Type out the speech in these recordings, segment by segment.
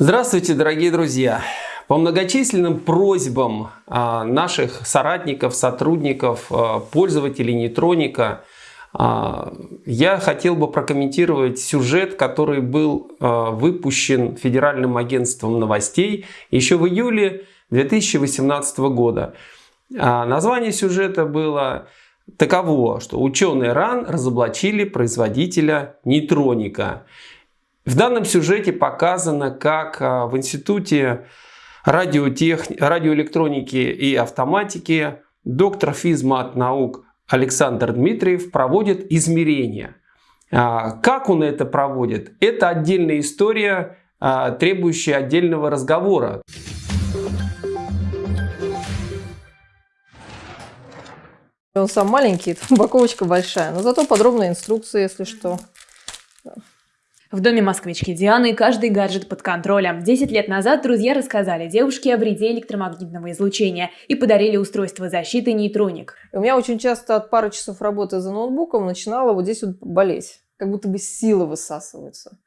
Здравствуйте, дорогие друзья! По многочисленным просьбам а, наших соратников, сотрудников, а, пользователей Нейтроника а, я хотел бы прокомментировать сюжет, который был выпущен Федеральным агентством новостей еще в июле 2018 года. Название сюжета было таково, что ученые РАН разоблачили производителя нейтроника. В данном сюжете показано, как а, в Институте радиотех... радиоэлектроники и автоматики доктор физмат наук Александр Дмитриев проводит измерения. А, как он это проводит? Это отдельная история, а, требующая отдельного разговора. Он сам маленький, упаковочка большая, но зато подробная инструкция, если что. В доме москвички Дианы каждый гаджет под контролем. Десять лет назад друзья рассказали девушке о вреде электромагнитного излучения и подарили устройство защиты нейтроник. У меня очень часто от пары часов работы за ноутбуком начинала вот здесь вот болеть. Как будто бы силы высасываются.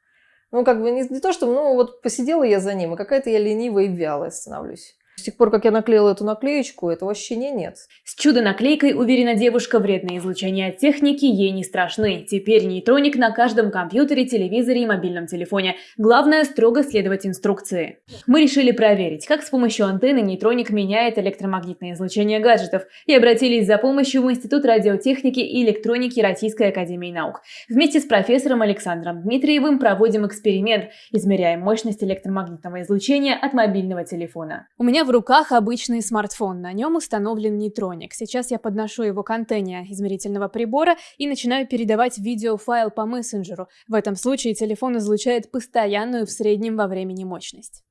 Ну, как бы не, не то, что, ну, вот посидела я за ним, а какая-то я ленивая и вялая становлюсь. С тех пор, как я наклеила эту наклеечку, этого ощущения нет. С чудо-наклейкой, уверена девушка, вредные излучения от техники ей не страшны. Теперь нейтроник на каждом компьютере, телевизоре и мобильном телефоне. Главное – строго следовать инструкции. Мы решили проверить, как с помощью антенны нейтроник меняет электромагнитное излучение гаджетов и обратились за помощью в Институт радиотехники и электроники Российской Академии Наук. Вместе с профессором Александром Дмитриевым проводим эксперимент, измеряем мощность электромагнитного излучения от мобильного телефона. У меня в руках обычный смартфон, на нем установлен нейтроник. Сейчас я подношу его к антенне измерительного прибора и начинаю передавать видеофайл по мессенджеру. В этом случае телефон излучает постоянную в среднем во времени мощность.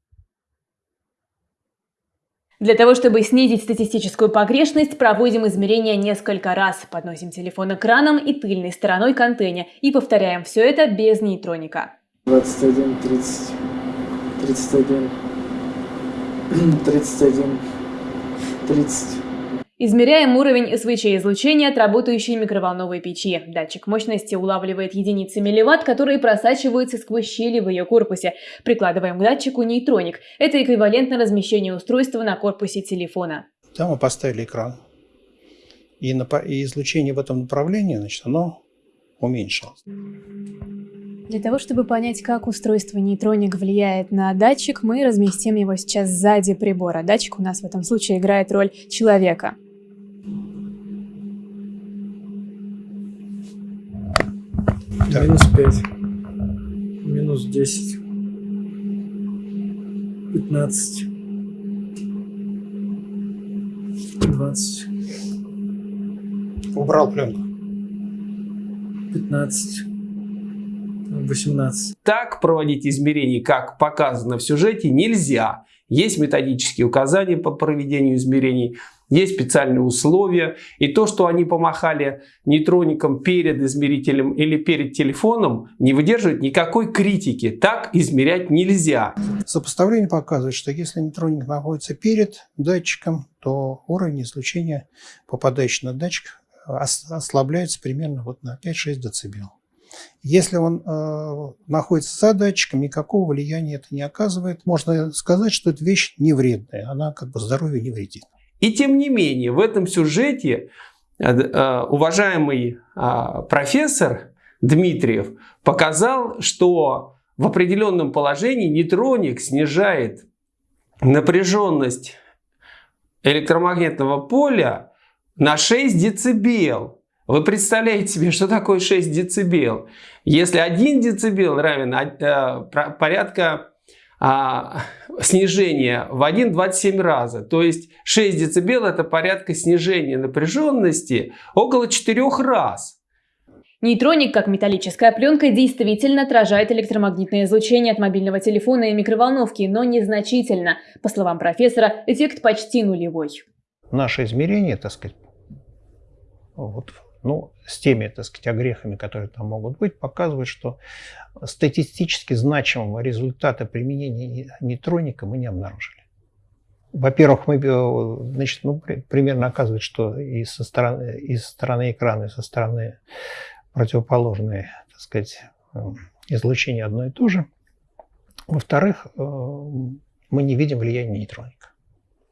Для того, чтобы снизить статистическую погрешность, проводим измерения несколько раз. Подносим телефон экраном и тыльной стороной к антенне и повторяем все это без нейтроника. 21, 30, 31, 31, 30. Измеряем уровень СВЧ-излучения от работающей микроволновой печи. Датчик мощности улавливает единицы милливатт, которые просачиваются сквозь щели в ее корпусе. Прикладываем к датчику нейтроник. Это эквивалентно размещению устройства на корпусе телефона. Там мы поставили экран. И, и излучение в этом направлении, значит, оно уменьшилось. Для того, чтобы понять, как устройство нейтроник влияет на датчик, мы разместим его сейчас сзади прибора. Датчик у нас в этом случае играет роль человека. Да. Минус 5. Минус 10. 15. 20. Убрал пленку. 15. 18. Так проводить измерения, как показано в сюжете, нельзя. Есть методические указания по проведению измерений, есть специальные условия. И то, что они помахали нейтроником перед измерителем или перед телефоном, не выдерживает никакой критики. Так измерять нельзя. Сопоставление показывает, что если нейтроник находится перед датчиком, то уровень излучения, попадающий на датчик, ослабляется примерно вот на 5-6 дБ. Если он э, находится за датчиком, никакого влияния это не оказывает. Можно сказать, что эта вещь не вредная, она как бы здоровью не вредит. И тем не менее, в этом сюжете э, э, уважаемый э, профессор Дмитриев показал, что в определенном положении нейтроник снижает напряженность электромагнитного поля на 6 децибел. Вы представляете себе, что такое 6 децибел? Если 1 децибел равен э, порядка а, снижения в 1,27 раза, то есть 6 децибел это порядка снижения напряженности около 4 раз. Нейтроник, как металлическая пленка, действительно отражает электромагнитное излучение от мобильного телефона и микроволновки, но незначительно. По словам профессора, эффект почти нулевой. Наше измерение, так сказать, вот ну, с теми, так сказать, огрехами, которые там могут быть, показывает, что статистически значимого результата применения нейтроника мы не обнаружили. Во-первых, мы, э, значит, ну, примерно оказывает, что и со стороны, и со стороны экрана, и со стороны противоположной, так сказать, э, излучение одно и то же. Во-вторых, э, мы не видим влияния нейтроника.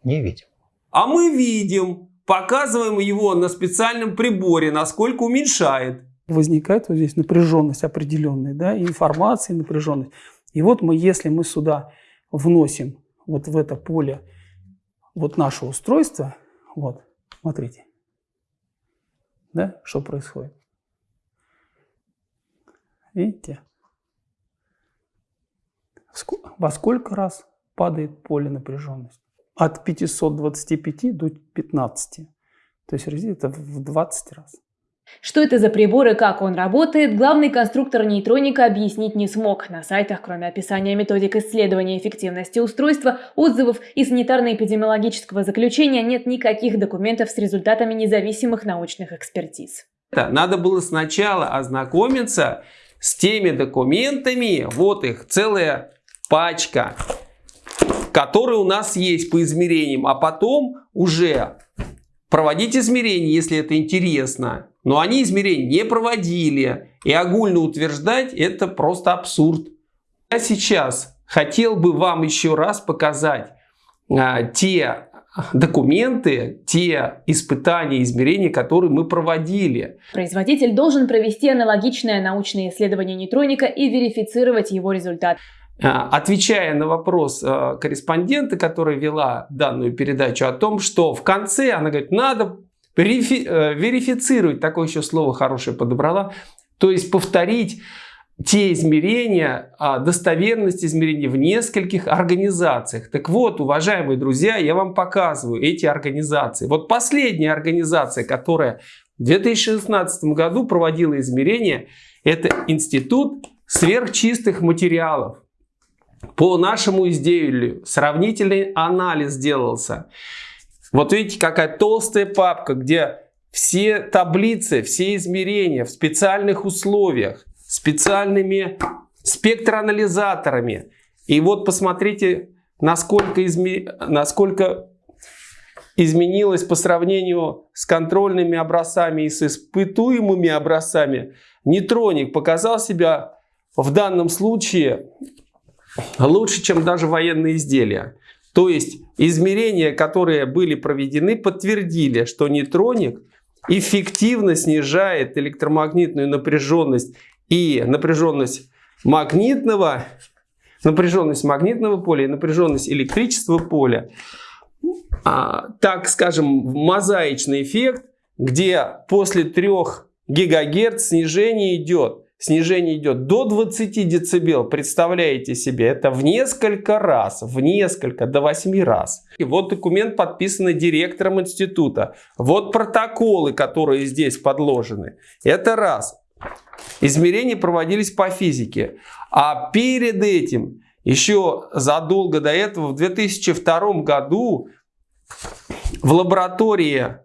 Не видим. А мы видим, показываем его на специальном приборе, насколько уменьшает. Возникает вот здесь напряженность определенная, да, информация, напряженность. И вот мы, если мы сюда вносим вот в это поле вот наше устройство, вот, смотрите, да, что происходит. Видите? Во сколько раз падает поле напряженности? От 525 до 15. То есть это в 20 раз. Что это за прибор и как он работает, главный конструктор нейтроника объяснить не смог. На сайтах, кроме описания методик исследования эффективности устройства, отзывов и санитарно-эпидемиологического заключения нет никаких документов с результатами независимых научных экспертиз. Надо было сначала ознакомиться с теми документами, вот их целая пачка, которые у нас есть по измерениям, а потом уже проводить измерения, если это интересно. Но они измерения не проводили. И огульно утверждать это просто абсурд. Я сейчас хотел бы вам еще раз показать а, те документы, те испытания, измерения, которые мы проводили. Производитель должен провести аналогичное научное исследование нейтроника и верифицировать его результат. А, отвечая на вопрос а, корреспондента, которая вела данную передачу о том, что в конце она говорит, надо э, верифицировать, такое еще слово хорошее подобрала, то есть повторить те измерения, а, достоверность измерений в нескольких организациях. Так вот, уважаемые друзья, я вам показываю эти организации. Вот последняя организация, которая в 2016 году проводила измерения, это Институт сверхчистых материалов. По нашему изделию сравнительный анализ делался. Вот видите, какая толстая папка, где все таблицы, все измерения в специальных условиях специальными спектроанализаторами. И вот посмотрите, насколько, изме... насколько изменилось по сравнению с контрольными образцами и с испытуемыми образцами. Нейтроник показал себя в данном случае лучше, чем даже военные изделия. То есть измерения, которые были проведены, подтвердили, что нейтроник эффективно снижает электромагнитную напряженность и напряженность магнитного, напряженность магнитного поля и напряженность электричества поля. А, так скажем, мозаичный эффект, где после 3 ГГц снижение идет. Снижение идет до 20 дБ. Представляете себе, это в несколько раз, в несколько, до 8 раз. И вот документ подписанный директором института. Вот протоколы, которые здесь подложены. Это раз. Измерения проводились по физике. А перед этим, еще задолго до этого, в 2002 году в лаборатории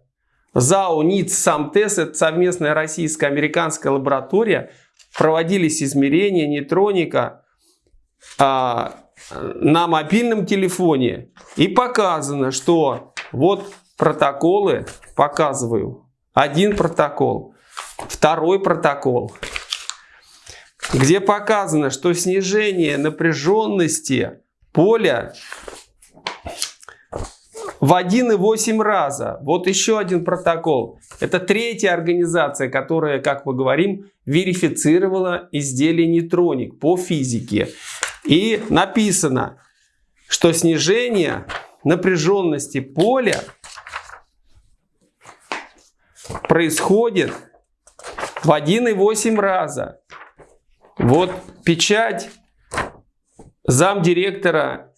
ЗАО НИЦ САМТЕС, это совместная российско-американская лаборатория, проводились измерения нейтроника а, на мобильном телефоне. И показано, что вот протоколы, показываю, один протокол. Второй протокол, где показано, что снижение напряженности поля в 1,8 раза. Вот еще один протокол. Это третья организация, которая, как мы говорим, верифицировала изделие нейтроник по физике. И написано, что снижение напряженности поля происходит в 1,8 раза. Вот печать замдиректора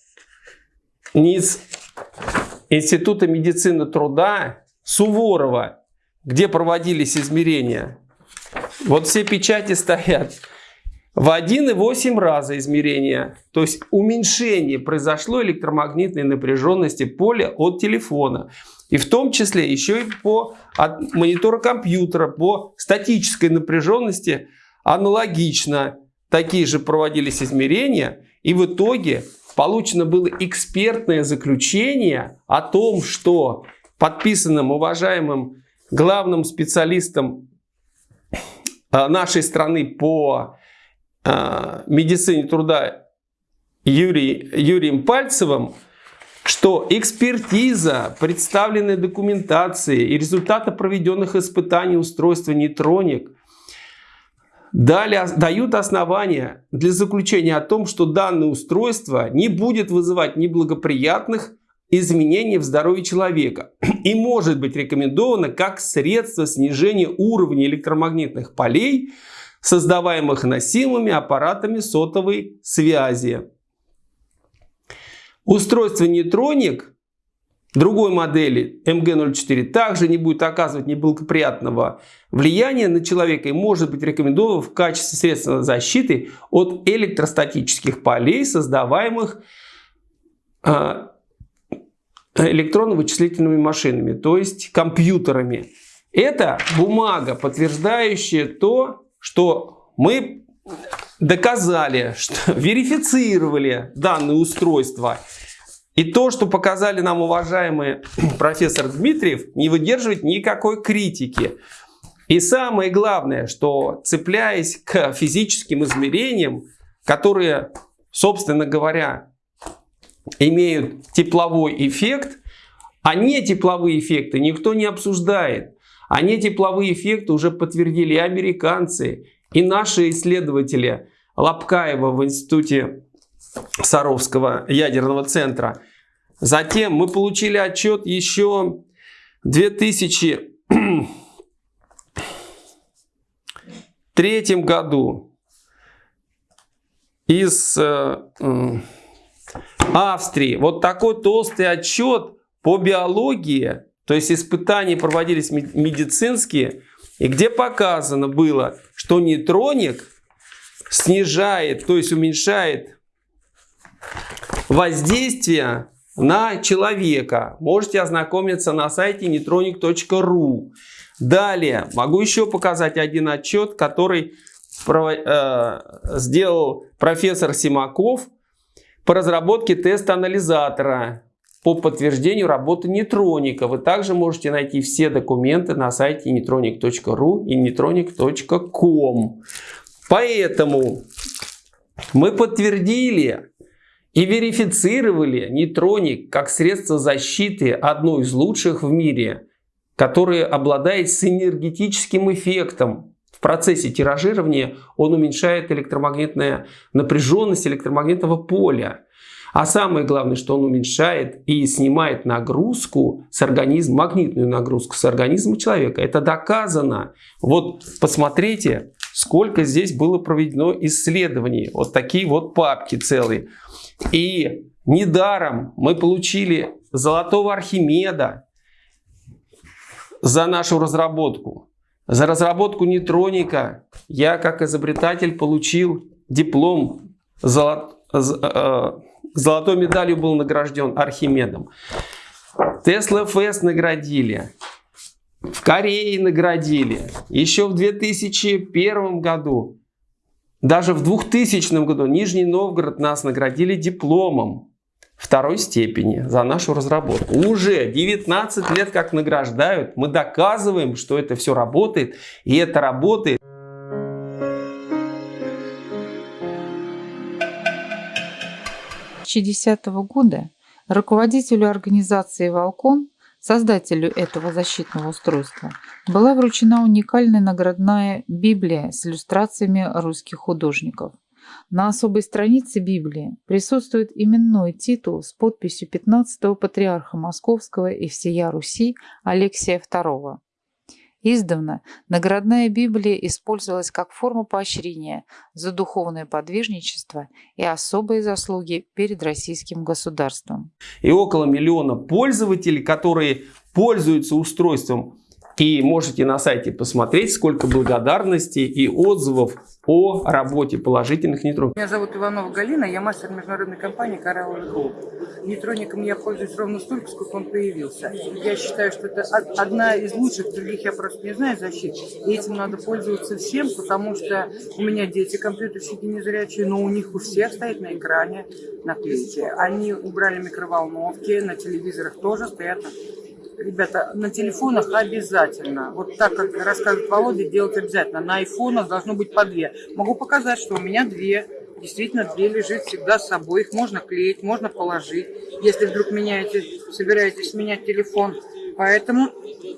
НИЦ Института медицины труда Суворова, где проводились измерения. Вот все печати стоят. В 1,8 раза измерения, то есть уменьшение произошло электромагнитной напряженности поля от телефона. И в том числе еще и по от монитора компьютера, по статической напряженности аналогично. Такие же проводились измерения. И в итоге получено было экспертное заключение о том, что подписанным уважаемым главным специалистом э, нашей страны по э, медицине труда Юрий, Юрием Пальцевым, что экспертиза представленной документации и результаты проведенных испытаний устройства нейтроник дали, дают основания для заключения о том, что данное устройство не будет вызывать неблагоприятных изменений в здоровье человека и может быть рекомендовано как средство снижения уровня электромагнитных полей, создаваемых носимыми аппаратами сотовой связи. Устройство нейтроник другой модели MG04 также не будет оказывать неблагоприятного влияния на человека и может быть рекомендовано в качестве средства защиты от электростатических полей, создаваемых а, электронно-вычислительными машинами, то есть компьютерами. Это бумага, подтверждающая то, что мы доказали, что верифицировали данное устройство. И то, что показали нам уважаемый профессор Дмитриев, не выдерживает никакой критики. И самое главное, что цепляясь к физическим измерениям, которые, собственно говоря, имеют тепловой эффект, а не тепловые эффекты никто не обсуждает. А не тепловые эффекты уже подтвердили и американцы, и наши исследователи Лапкаева в институте Саровского ядерного центра. Затем мы получили отчет еще в 2003 году из э, Австрии. Вот такой толстый отчет по биологии, то есть испытания проводились медицинские, и где показано было, что нейтроник снижает, то есть уменьшает воздействие на человека. Можете ознакомиться на сайте neutronic.ru. Далее, могу еще показать один отчет, который э, сделал профессор Симаков по разработке тест-анализатора по подтверждению работы нейтроника. Вы также можете найти все документы на сайте neutronic.ru и neutronic.com. Поэтому мы подтвердили и верифицировали нейтроник как средство защиты одно из лучших в мире, которое обладает синергетическим эффектом. В процессе тиражирования он уменьшает электромагнитную напряженность электромагнитного поля. А самое главное, что он уменьшает и снимает нагрузку с организма, магнитную нагрузку с организма человека. Это доказано. Вот посмотрите, сколько здесь было проведено исследований. Вот такие вот папки целые. И недаром мы получили золотого Архимеда за нашу разработку. За разработку нейтроника я как изобретатель получил диплом золот... Э, Золотой медалью был награжден Архимедом. Тесла Фест наградили. В Корее наградили. Еще в 2001 году. Даже в 2000 году Нижний Новгород нас наградили дипломом второй степени за нашу разработку. Уже 19 лет как награждают. Мы доказываем, что это все работает. И это работает. 2010 года руководителю организации «Волкон», создателю этого защитного устройства, была вручена уникальная наградная Библия с иллюстрациями русских художников. На особой странице Библии присутствует именной титул с подписью 15-го патриарха Московского и всея Руси Алексия II. Издавна наградная Библия использовалась как форма поощрения за духовное подвижничество и особые заслуги перед российским государством. И около миллиона пользователей, которые пользуются устройством и можете на сайте посмотреть, сколько благодарностей и отзывов о работе положительных нейтронов. Меня зовут Иванова Галина, я мастер международной компании Corral Group. Нейтроником я пользуюсь ровно столько, сколько он появился. Я считаю, что это одна из лучших, других я просто не знаю защит. И этим надо пользоваться всем, потому что у меня дети компьютерщики незрячие, но у них у всех стоит на экране наклейки. Они убрали микроволновки, на телевизорах тоже стоят ребята, на телефонах обязательно. Вот так, как рассказывает Володя, делать обязательно. На айфонах должно быть по две. Могу показать, что у меня две. действительно две лежит всегда с собой. Их можно клеить, можно положить. Если вдруг меняете, собираетесь менять телефон. Поэтому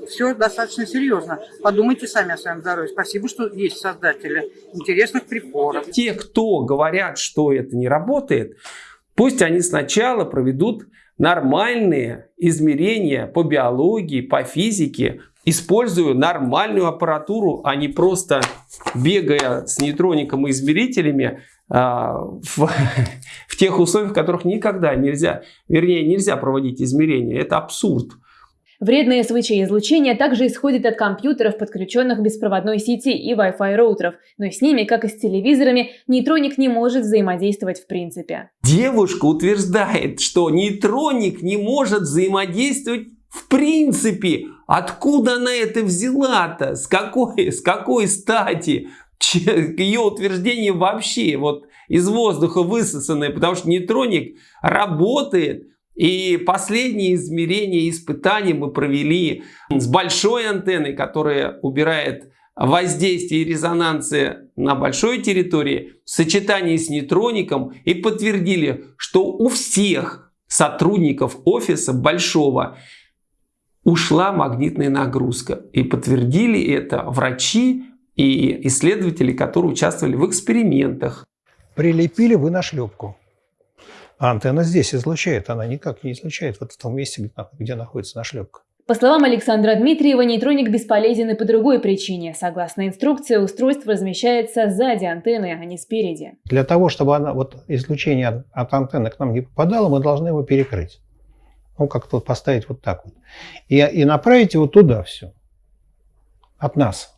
все достаточно серьезно. Подумайте сами о своем здоровье. Спасибо, что есть создатели интересных приборов. Те, кто говорят, что это не работает, пусть они сначала проведут нормальные измерения по биологии, по физике, используя нормальную аппаратуру, а не просто бегая с нейтроником и измерителями а, в, в тех условиях, в которых никогда нельзя, вернее, нельзя проводить измерения. Это абсурд. Вредное СВЧ-излучение также исходит от компьютеров, подключенных к беспроводной сети и Wi-Fi роутеров, но с ними, как и с телевизорами, нейтроник не может взаимодействовать в принципе. Девушка утверждает, что нейтроник не может взаимодействовать в принципе. Откуда она это взяла-то? С какой, с какой стати? Ее утверждение вообще вот из воздуха высосанное, потому что нейтроник работает и последние измерения испытания мы провели с большой антенной, которая убирает воздействие резонансы на большой территории в сочетании с нейтроником и подтвердили, что у всех сотрудников офиса большого ушла магнитная нагрузка. И подтвердили это врачи и исследователи, которые участвовали в экспериментах. Прилепили вы на шлепку. А антенна здесь излучает, она никак не излучает вот в том месте, где находится нашлепка. По словам Александра Дмитриева, нейтроник бесполезен и по другой причине. Согласно инструкции, устройство размещается сзади антенны, а не спереди. Для того, чтобы она, вот, излучение от антенны к нам не попадало, мы должны его перекрыть. Ну, как-то вот поставить вот так вот. И, и направить его туда все. От нас.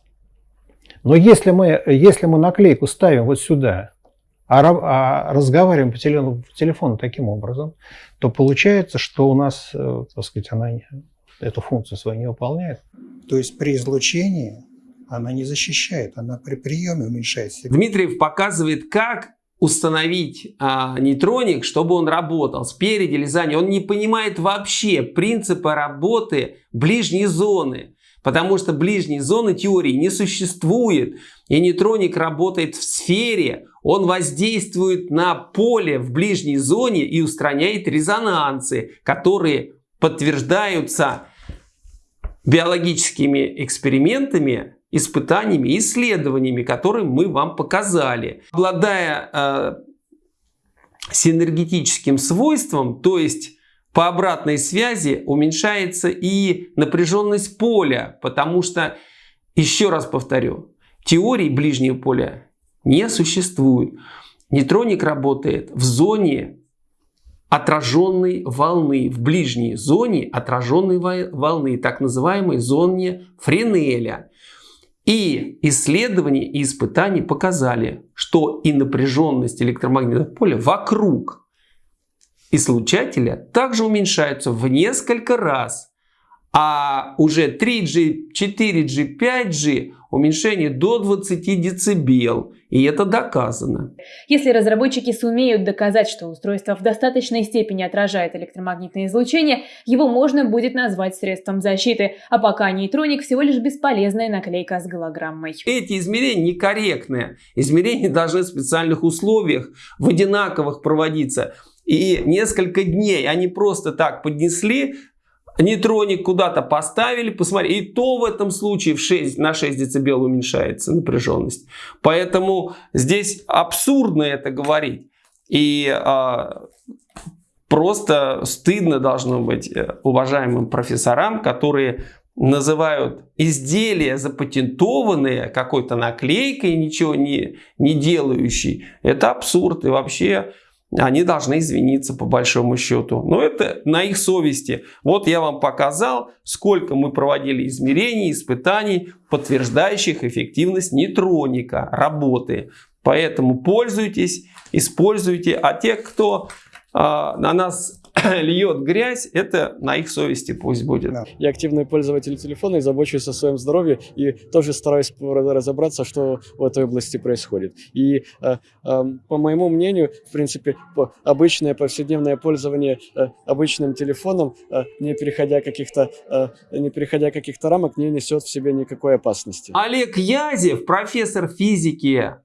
Но если мы, если мы наклейку ставим вот сюда, а, а разговариваем по телефону, по телефону таким образом, то получается, что у нас, э, так сказать, она эту функцию свою не выполняет. То есть при излучении она не защищает, она при приеме уменьшает сигнал. Дмитриев показывает, как установить а, нейтроник, чтобы он работал спереди или сзади. Он не понимает вообще принципа работы ближней зоны. Потому что ближней зоны теории не существует. И нейтроник работает в сфере, он воздействует на поле в ближней зоне и устраняет резонансы, которые подтверждаются биологическими экспериментами, испытаниями, исследованиями, которые мы вам показали. Обладая э, синергетическим свойством, то есть по обратной связи уменьшается и напряженность поля, потому что, еще раз повторю, теории ближнего поля не существует. Нейтроник работает в зоне отраженной волны, в ближней зоне отраженной волны, так называемой зоне Френеля. И исследования и испытания показали, что и напряженность электромагнитного поля вокруг излучателя также уменьшаются в несколько раз. А уже 3G, 4G, 5G уменьшение до 20 дБ. И это доказано. Если разработчики сумеют доказать, что устройство в достаточной степени отражает электромагнитное излучение, его можно будет назвать средством защиты, а пока нейтроник всего лишь бесполезная наклейка с голограммой. Эти измерения некорректные. Измерения должны в специальных условиях, в одинаковых проводиться. И несколько дней они просто так поднесли, нейтроник куда-то поставили, посмотри, и то в этом случае в 6, на 6 дБ уменьшается напряженность. Поэтому здесь абсурдно это говорить. И а, просто стыдно должно быть э, уважаемым профессорам, которые называют изделия запатентованные какой-то наклейкой, ничего не, не делающей. Это абсурд. И вообще они должны извиниться по большому счету. Но это на их совести. Вот я вам показал, сколько мы проводили измерений, испытаний, подтверждающих эффективность нейтроника, работы. Поэтому пользуйтесь, используйте. А те, кто э, на нас льет грязь, это на их совести пусть будет. Я активный пользователь телефона и забочусь о своем здоровье и тоже стараюсь разобраться, что в этой области происходит. И э, э, по моему мнению, в принципе, обычное повседневное пользование э, обычным телефоном, э, не переходя каких-то э, не переходя каких-то рамок, не несет в себе никакой опасности. Олег Язев, профессор физики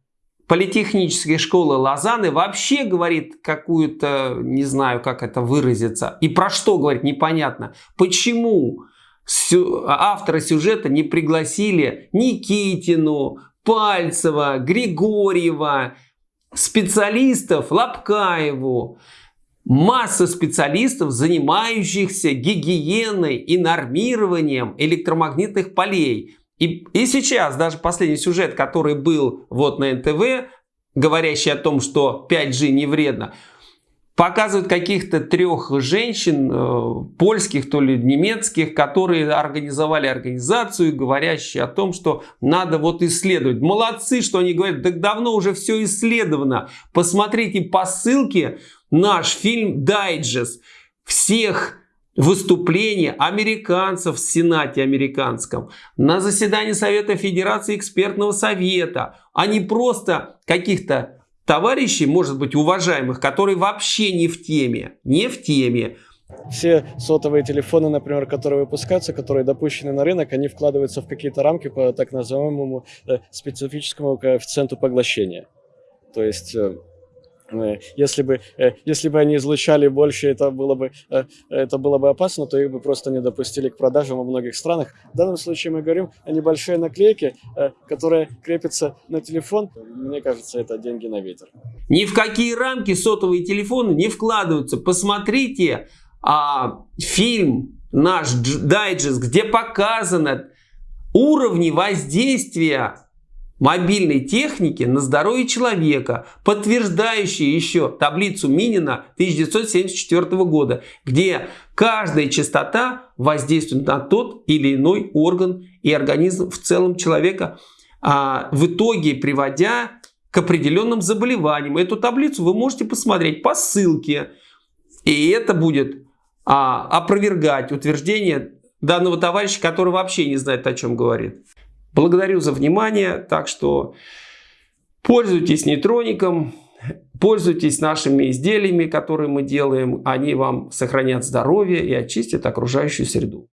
политехнической школы Лозанны вообще говорит какую-то, не знаю, как это выразиться, и про что говорит, непонятно. Почему авторы сюжета не пригласили Никитину, Пальцева, Григорьева, специалистов, Лапкаеву, масса специалистов, занимающихся гигиеной и нормированием электромагнитных полей. И, и сейчас даже последний сюжет, который был вот на НТВ, говорящий о том, что 5G не вредно, показывают каких-то трех женщин, э, польских, то ли немецких, которые организовали организацию, говорящие о том, что надо вот исследовать. Молодцы, что они говорят, так давно уже все исследовано. Посмотрите по ссылке наш фильм «Дайджест» всех выступления американцев в Сенате американском, на заседании Совета Федерации экспертного совета, а не просто каких-то товарищей, может быть, уважаемых, которые вообще не в теме, не в теме. Все сотовые телефоны, например, которые выпускаются, которые допущены на рынок, они вкладываются в какие-то рамки по так называемому э, специфическому коэффициенту поглощения. То есть Э, если бы, э, если бы они излучали больше, это было бы, э, это было бы опасно, то их бы просто не допустили к продажам во многих странах. В данном случае мы говорим о небольшой наклейке, которая крепится на телефон. Мне кажется, это деньги на ветер. Ни в какие рамки сотовые телефоны не вкладываются. Посмотрите а, фильм наш дайджест, где показано уровни воздействия мобильной техники на здоровье человека, подтверждающие еще таблицу Минина 1974 года, где каждая частота воздействует на тот или иной орган и организм в целом человека, а в итоге приводя к определенным заболеваниям. Эту таблицу вы можете посмотреть по ссылке, и это будет а, опровергать утверждение данного товарища, который вообще не знает, о чем говорит. Благодарю за внимание. Так что пользуйтесь нейтроником, пользуйтесь нашими изделиями, которые мы делаем. Они вам сохранят здоровье и очистят окружающую среду.